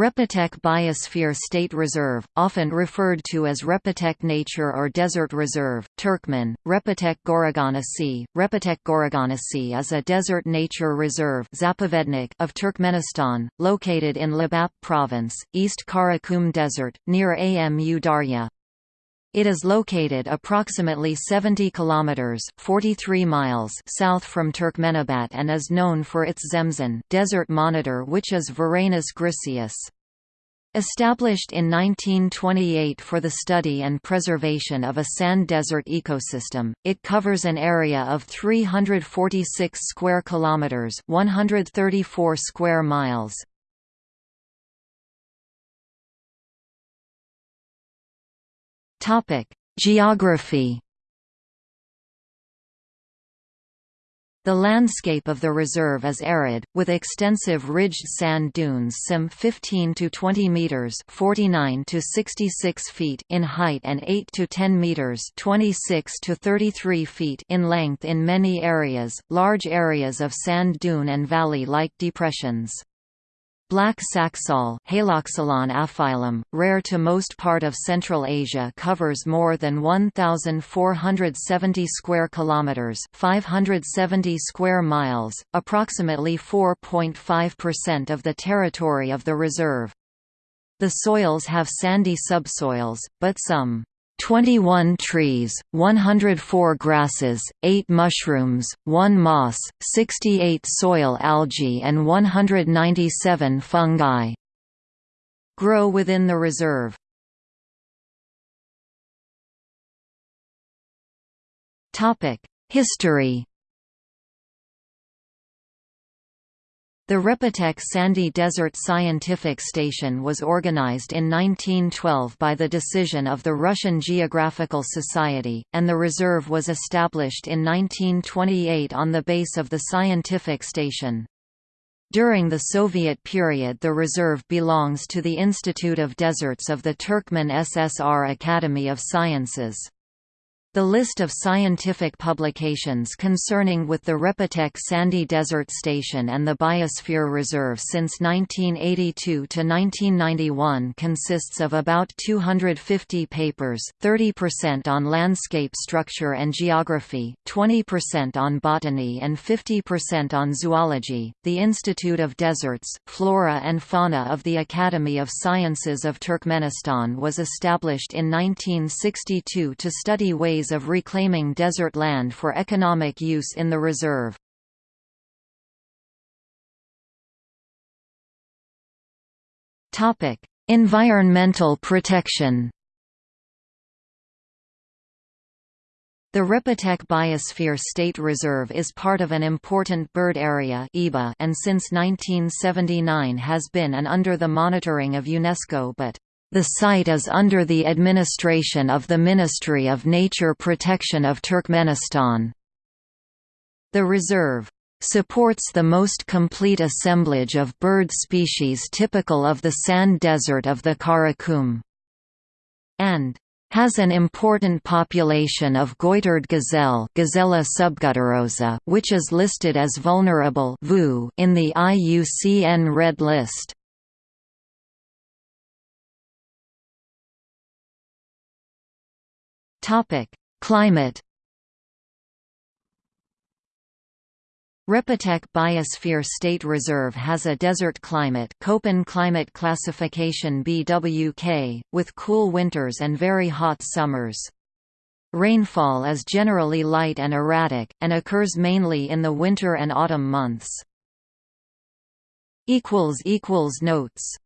Repetek Biosphere State Reserve, often referred to as Repetek Nature or Desert Reserve, Turkmen, Repetek Goraganasi. Repetek Goraganasi is a desert nature reserve of Turkmenistan, located in Lebap Province, East Karakum Desert, near Amu Darya. It is located approximately 70 kilometers (43 miles) south from Turkmenabat and is known for its Zemzan desert monitor which is Varanus griseus. Established in 1928 for the study and preservation of a sand desert ecosystem, it covers an area of 346 square kilometers, 134 square miles. Topic: Geography. The landscape of the reserve is arid, with extensive ridged sand dunes some 15 to 20 meters (49 to 66 feet) in height and 8 to 10 meters (26 to 33 feet) in length in many areas. Large areas of sand dune and valley-like depressions. Black saxaul Haloxylon aphyllum, rare to most part of Central Asia covers more than 1470 square kilometers, 570 square miles, approximately 4.5% of the territory of the reserve. The soils have sandy subsoils, but some 21 trees, 104 grasses, 8 mushrooms, 1 moss, 68 soil algae and 197 fungi grow within the reserve. History The Repetek Sandy Desert Scientific Station was organized in 1912 by the decision of the Russian Geographical Society, and the reserve was established in 1928 on the base of the scientific station. During the Soviet period the reserve belongs to the Institute of Deserts of the Turkmen SSR Academy of Sciences. The list of scientific publications concerning with the Repetek Sandy Desert Station and the Biosphere Reserve since 1982 to 1991 consists of about 250 papers, 30% on landscape structure and geography, 20% on botany and 50% on zoology. The Institute of Deserts, Flora and Fauna of the Academy of Sciences of Turkmenistan was established in 1962 to study ways ways of reclaiming desert land for economic use in the reserve. environmental protection The Repetek Biosphere State Reserve is part of an important bird area and since 1979 has been and under the monitoring of UNESCO but the site is under the administration of the Ministry of Nature Protection of Turkmenistan. The reserve supports the most complete assemblage of bird species typical of the sand desert of the Karakum. And has an important population of goitered gazelle Gazella subgutturosa, which is listed as vulnerable in the IUCN Red List. Topic: Climate. Repetek Biosphere State Reserve has a desert climate Köppen climate classification BWK, with cool winters and very hot summers. Rainfall is generally light and erratic, and occurs mainly in the winter and autumn months. Notes